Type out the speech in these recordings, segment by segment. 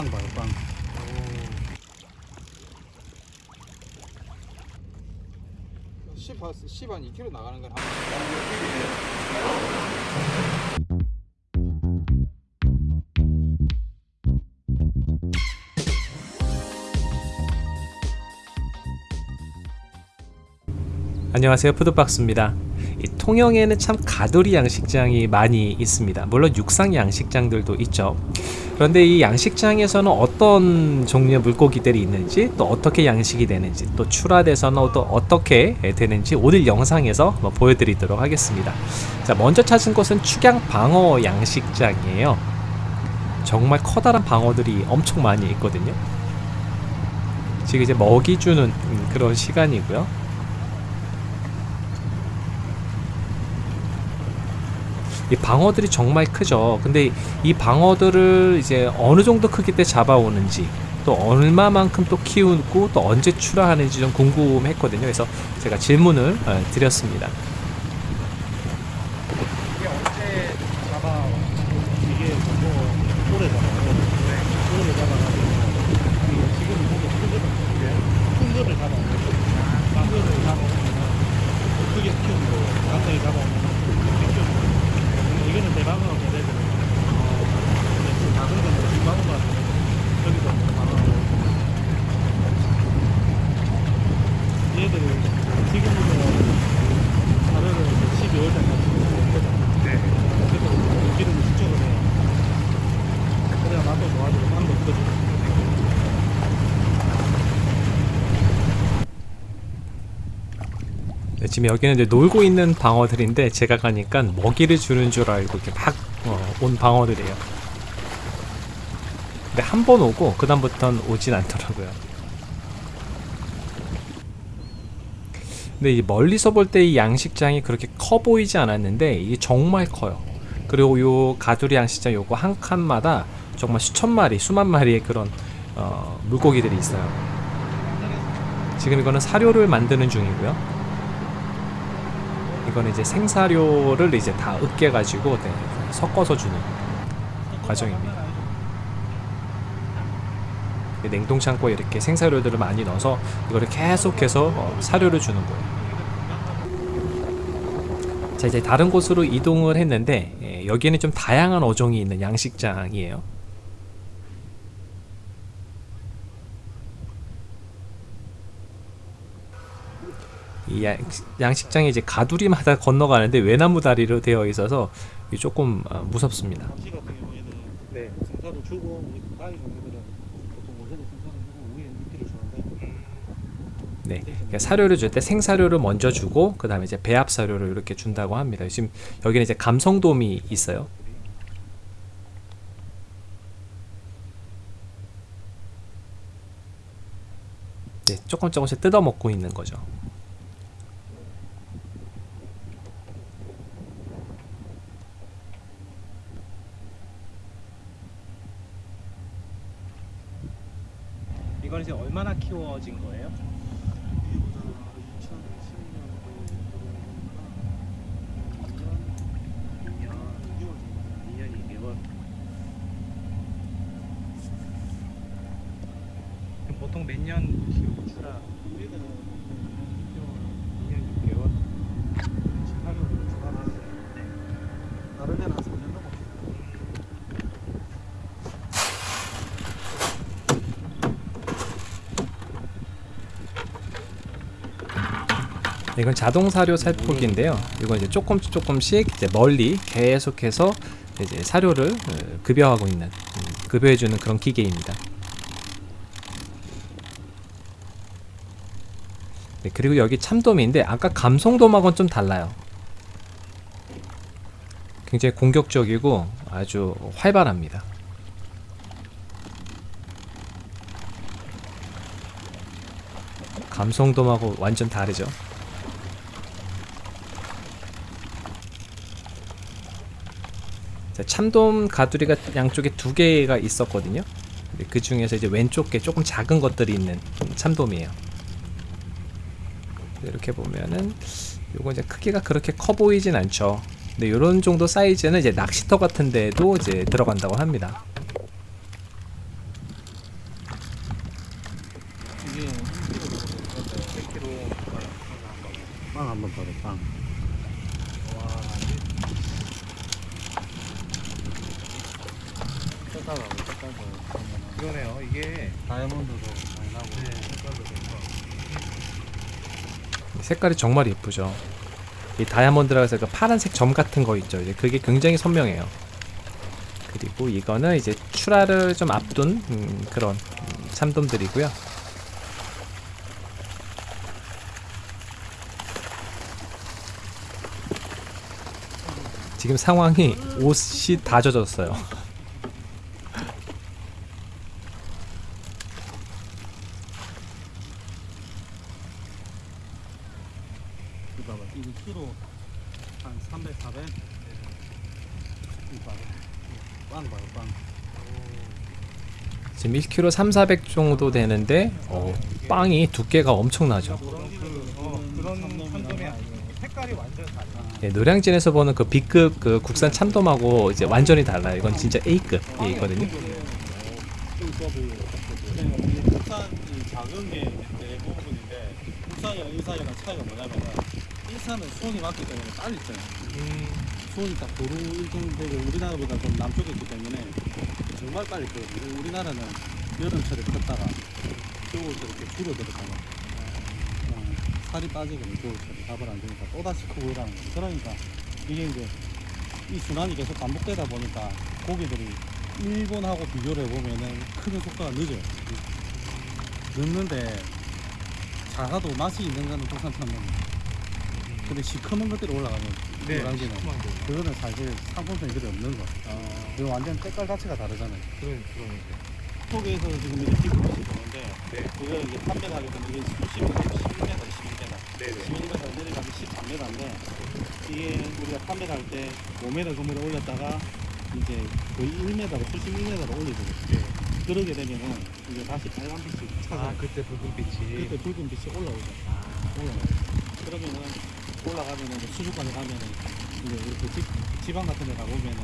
빵 봐요 빵. 십, 한 10, 한 2km 나가는 건 한... 안녕하세요 푸드박스입니다. 이 통영에는 참 가두리 양식장이 많이 있습니다. 물론 육상 양식장들도 있죠. 그런데 이 양식장에서는 어떤 종류의 물고기들이 있는지 또 어떻게 양식이 되는지 또 출하돼서는 또 어떻게 되는지 오늘 영상에서 한번 보여드리도록 하겠습니다. 자 먼저 찾은 곳은 축양 방어 양식장이에요. 정말 커다란 방어들이 엄청 많이 있거든요. 지금 이제 먹이 주는 그런 시간이고요 이 방어들이 정말 크죠. 근데 이 방어들을 이제 어느 정도 크기 때 잡아오는지 또 얼마만큼 또 키우고 또 언제 출하하는지 좀 궁금했거든요. 그래서 제가 질문을 어, 드렸습니다 이게 언제 잡아 이게 뭐 오래 잡아 오래 잡아가지고 이게 지금 보면 큰 거를 큰 거를 잡아오면 큰 거를 잡아오면 크게 키우는 거 간단히 잡아오면 크게 키우는 거 이거는 대방어가 돼야 되는 거 근데 그 작은 거는 중방어가 저기서 방어하고 얘들 지금부터 사료를 12월 달까지 네. 그래서 기름을 축적을 해요. 그래야 맛도 좋아지고 빵도 커지고. 네, 지금 여기는 이제 놀고 있는 방어들인데 제가 가니까 먹이를 주는 줄 알고 이렇게 막온 방어들이에요. 근데 한 번 오고 그 다음부터는 오진 않더라고요. 근데 이 멀리서 볼 때 이 양식장이 그렇게 커 보이지 않았는데 이게 정말 커요. 그리고 요 가두리 양식장 요거 한 칸마다 정말 수천 마리 수만 마리의 그런 어, 물고기들이 있어요. 지금 이거는 사료를 만드는 중이고요 이거는 이제 생사료를 이제 다 으깨 가지고 네, 섞어서 주는 과정입니다. 냉동 창고에 이렇게 생사료들을 많이 넣어서 이거를 계속해서 어, 사료를 주는 거예요. 자 이제 다른 곳으로 이동을 했는데 예, 여기에는 좀 다양한 어종이 있는 양식장이에요 이 양, 양식장에 이제 가두리마다 건너가는데 외나무 다리로 되어 있어서 조금 어, 무섭습니다 네. 생사도 주고 우리 가위 종류들은 보통 원래도 생사도 주고 위에 밑에를 주는데 네, 그러니까 사료를 줄 때 생사료를 먼저 주고 그 다음에 이제 배합 사료를 이렇게 준다고 합니다. 지금 여기는 이제 감성돔이 있어요. 네, 조금 조금씩 뜯어 먹고 있는 거죠. 이건 이제 얼마나 키워진 거예요? 보통 몇년 키우시라? 우리는 2년 6개월. 하루를 주간하는데 다른 데는 한 3년 넘었어. 이건 자동 사료 살포기인데요. 이건 이제 조금 조금씩 이제 멀리 계속해서 이제 사료를 어, 급여하고 있는 음, 급여해주는 그런 기계입니다. 네, 그리고 여기 참돔인데 아까 감성돔하고는 좀 달라요. 굉장히 공격적이고 아주 활발합니다. 감성돔하고 완전 다르죠. 참돔 가두리가 양쪽에 두 개가 있었거든요 그 중에서 이제 왼쪽에 조금 작은 것들이 있는 참돔이에요 이렇게 보면은 요거 이제 크기가 그렇게 커 보이진 않죠 근데 요런 정도 사이즈는 이제 낚시터 같은 데에도 이제 들어간다고 합니다 빵 한번 봐도 빵 색깔하고 색깔도 그러네요. 이게 다이아몬드도 많이 나고. 네, 색깔도 좋고. 색깔이 정말 예쁘죠. 이 다이아몬드라고 해서 그 파란색 점 같은 거 있죠. 이제 그게 굉장히 선명해요. 그리고 이거는 이제 출하를 좀 앞둔 음, 그런 음, 참돔들이고요. 지금 상황이 옷이 다 젖었어요. 이거 봐봐. 이거 키로 한 300, 400. 이거 봐봐. 빵 봐요, 빵. 지금 1kg 3, 400 정도 되는데 어, 빵이 두께가 엄청나죠. 예, 노량진에서 보는 그 B급 그 국산 참돔하고 이제 완전히 달라요. 이건 진짜 A급이거든요. 작은 게 대부분인데 국산이랑 일산이랑 차이가 뭐냐면은 일산은 수온이 맞기 때문에 빨리 쪄요. 음, 수온이 딱 도로 일정 되고 우리나라보다 좀 남쪽에 있기 때문에 정말 빨리 쪄요. 그리고 우리나라는 여름철에 컸다가 겨울철에 이렇게 줄어들었다가 어, 살이 빠지거든 겨울철에 밥을 안 주니까 또다시 크고 이러는 거죠. 그러니까 이게 이제 이 순환이 계속 반복되다 보니까 고기들이 일본하고 비교를 해보면은 크는 속도가 늦어요. 늦는데 작아도 맛이 있는 거는 국산 참돔. 근데 시커먼 것들이 올라가면 네, 거. 그거는 사실 상품성이 그리 없는 거. 아, 이거 완전 색깔 자체가 다르잖아요. 그런 그러니까. 속에서 지금 이렇게 피부빛이 보는데 네. 그거 이제 판매하게 되면 이게 10m, 11m, 12m, 네, 네. 11m 내려가면 13m인데 이게 우리가 판매를 할때 5m 정도를 올렸다가 이제 거의 1m로, 수십 1m로 올리거든요. 네. 그러게 되면은 이제 다시 빨간빛이 아, 차서 그때 붉은 빛이. 그때 붉은 빛이 올라오죠. 올라와요. 그러면은 올라가면은 수족관에 가면은 이제 이렇게 집, 지방 같은 데 가보면은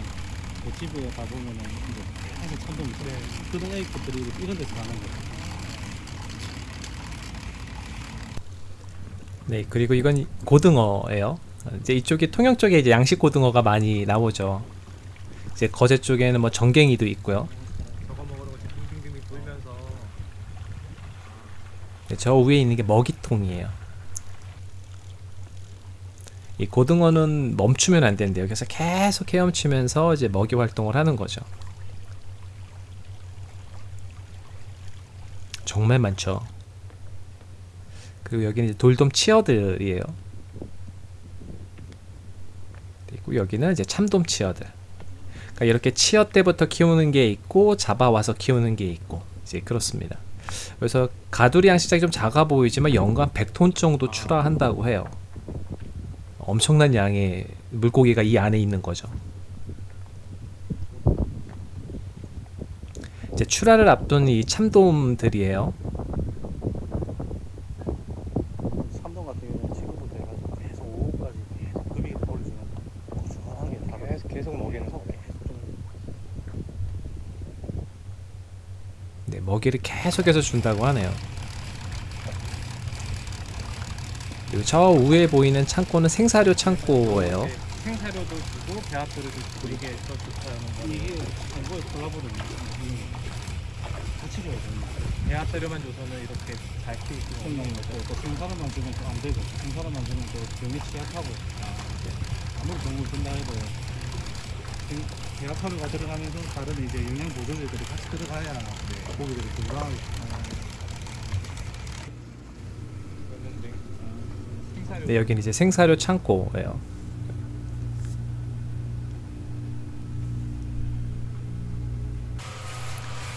그 집에 가보면은 이제 항상 참돔이 있어요. 네. 그런 A급들이 이런 데서 가는 거예요. 네, 그리고 이건 고등어예요. 이제 이쪽이 통영 쪽에 이제 양식 고등어가 많이 나오죠. 이제 거제 쪽에는 뭐 정갱이도 있고요. 저거 먹으러 지금 빙빙빙 돌면서. 네, 저 위에 있는 게 먹이통이에요. 이 고등어는 멈추면 안 되는데요. 그래서 계속 헤엄치면서 이제 먹이 활동을 하는 거죠. 정말 많죠. 그리고 여기는 이제 돌돔 치어들이에요. 그리고 여기는 이제 참돔 치어들. 그러니까 이렇게 치어 때부터 키우는 게 있고 잡아와서 키우는 게 있고 이제 그렇습니다. 그래서 가두리 양식장이 좀 작아 보이지만 연간 100톤 정도 출하한다고 해요. 엄청난 양의 물고기가 이 안에 있는 거죠. 이제 출하를 앞둔 이 참돔들이에요. 삼동 같은 경우는 지금부터 해가지고 계속 오후까지 계속 급이 올려주면 꾸준하게 다 계속 계속 먹이는 거. 네, 먹이를 계속해서 준다고 하네요. 그리고 저 위에 보이는 창고는 생사료 창고예요. 네, 생사료도 주고 배합도를 주고 이게 더 좋다는 거. 이게 정보에 콜라보거든요. 같이 줘야 됩니다. 배합도료만 줘서는 이렇게 잘 키울 성능이 거죠. 없고 또 생사람만 주면 또 안 되고 생사람만 주면 또 병에 취약하고 아무리 정보를 준다 해도 배합하루가 들어가면서 다른 이제 영양 보조제들이 같이 들어가야 고기들이 건강하게 그런데 생사료. 네, 여기는 이제 생사료 창고예요.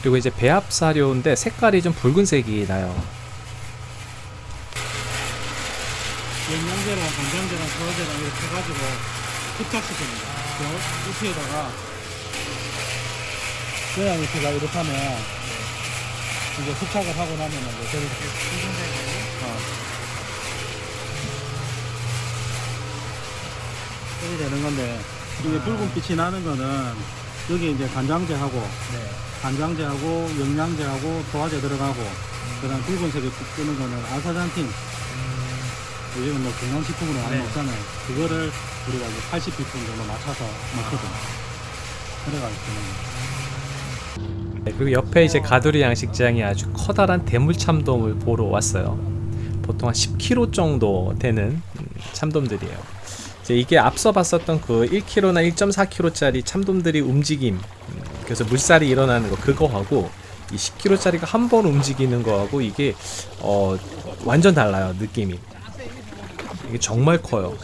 그리고 이제 배합 사료인데 색깔이 좀 붉은색이 나요. 영양제랑 간장제랑 소화제랑 이렇게 해가지고 흡착시킵니다. 그 우피에다가 그냥 이렇게가 이렇게 하면 이제 흡착을 하고 나면은 이제 저렇게 어. 이렇게 되는 건데 이게 붉은 빛이 나는 거는 여기 이제 간장제하고 네. 간장제하고 영양제하고 소화제 들어가고 그다음 붉은색이 뜨는 거는 아사잔틴 요즘은 뭐 건강식품으로 많이 네. 먹잖아요. 그거를 우리가 이제 80bpm 정도 맞춰서 먹거든. 그래가지고 저는 네, 그리고 옆에 이제 가두리 양식장이 아주 커다란 대물 참돔을 보러 왔어요. 보통 한 10kg 정도 되는 음, 참돔들이에요. 이제 이게 앞서 봤었던 그 1kg나 1.4kg짜리 참돔들이 움직임, 음, 그래서 물살이 일어나는 거 그거하고 이 10kg짜리가 한 번 움직이는 거하고 이게 어, 완전 달라요 느낌이. 이게 정말 커요.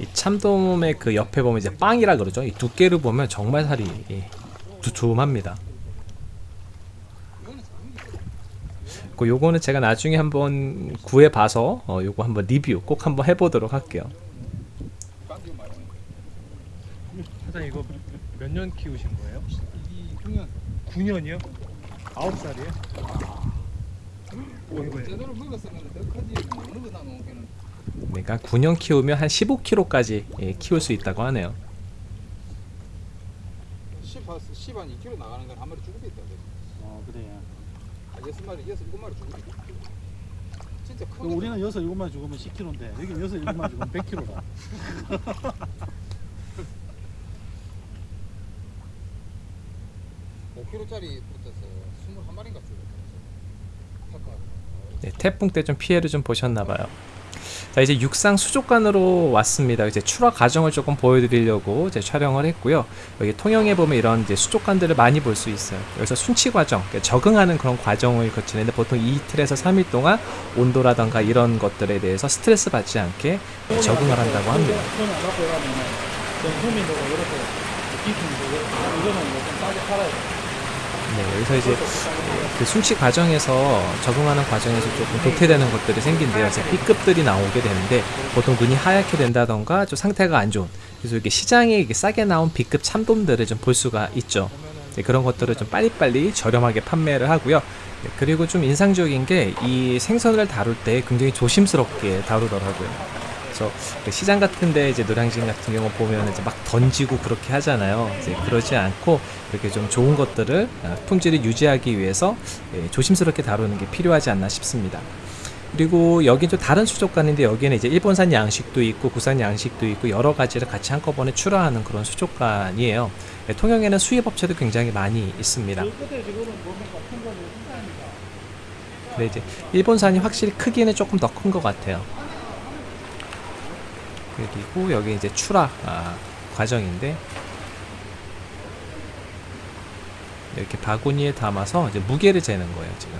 이 참돔의 그 옆에 보면 이제 빵이라 그러죠. 이 두께를 보면 정말 살이 예, 두툼합니다. 그 요거는 제가 나중에 한번 구해 봐서 어, 요거 한번 리뷰 꼭 한번 해보도록 할게요. 사장님 이거 몇 년 키우신 거예요? 이 중요한 9년이요? 9살이에요? 오 이거 제대로 먹었으면 더 크지 먹는 거다 놓기는 그러니까 9년 키우면 한 15kg까지 예, 키울 수 있다고 하네요. 10, 10, 한 2kg 나가는 건 한 마리 어 그래. 아, 여섯 마리, 여섯, 일곱 마리 있다 진짜 그 크거든 우리는 여섯 일곱만 죽으면 10kg인데 여기 여섯 일곱만 죽으면 100kg다. 5kg짜리 붙어서 21마리인가 죽었어 타카 네, 태풍 때 좀 피해를 좀 보셨나 봐요. 자 이제 육상 수족관으로 왔습니다. 이제 출하 과정을 조금 보여드리려고 이제 촬영을 했고요. 여기 통영에 보면 이런 이제 수족관들을 많이 볼 수 있어요. 여기서 순치 과정, 그러니까 적응하는 그런 과정을 거치는데 보통 이틀에서 3일 동안 온도라던가 이런 것들에 대해서 스트레스 받지 않게 적응을 한다고 합니다. 좀 이거는 뭐좀 싸게 팔아야 돼. 네, 여기서 이제 그 순치 과정에서 적응하는 과정에서 조금 도태되는 것들이 생긴데요. 이제 B급들이 나오게 되는데 보통 눈이 하얗게 된다던가 좀 상태가 안 좋은 그래서 이게 시장에 이게 싸게 나온 B급 참돔들을 좀 볼 수가 있죠. 네, 그런 것들을 좀 빨리빨리 저렴하게 판매를 하고요. 네, 그리고 좀 인상적인 게 이 생선을 다룰 때 굉장히 조심스럽게 다루더라고요. 그래서 그 시장 같은데 이제 노량진 같은 경우 보면 이제 막 던지고 그렇게 하잖아요. 이제 그러지 않고 이렇게 좀 좋은 것들을 아, 품질을 유지하기 위해서 예, 조심스럽게 다루는 게 필요하지 않나 싶습니다. 그리고 여긴 좀 다른 수족관인데 여기는 이제 일본산 양식도 있고 국산 양식도 있고 여러 가지를 같이 한꺼번에 출하하는 그런 수족관이에요. 예, 통영에는 수입 업체도 굉장히 많이 있습니다. 근데 이제 일본산이 확실히 크기는 조금 더 큰 것 같아요. 그리고 여기 이제 출하 아, 과정인데 이렇게 바구니에 담아서 이제 무게를 재는 거예요 지금.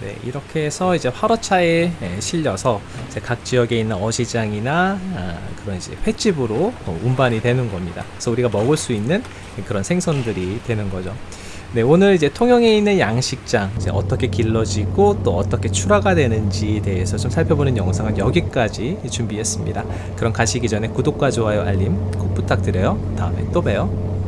네 이렇게 해서 이제 화로차에 예, 실려서 이제 각 지역에 있는 어시장이나 아, 그런 이제 횟집으로 어, 운반이 되는 겁니다. 그래서 우리가 먹을 수 있는 그런 생선들이 되는 거죠. 네, 오늘 이제 통영에 있는 양식장 이제 어떻게 길러지고 또 어떻게 출하가 되는지에 대해서 좀 살펴보는 영상은 여기까지 준비했습니다. 그럼 가시기 전에 구독과 좋아요, 알림 꼭 부탁드려요. 다음에 또 봬요.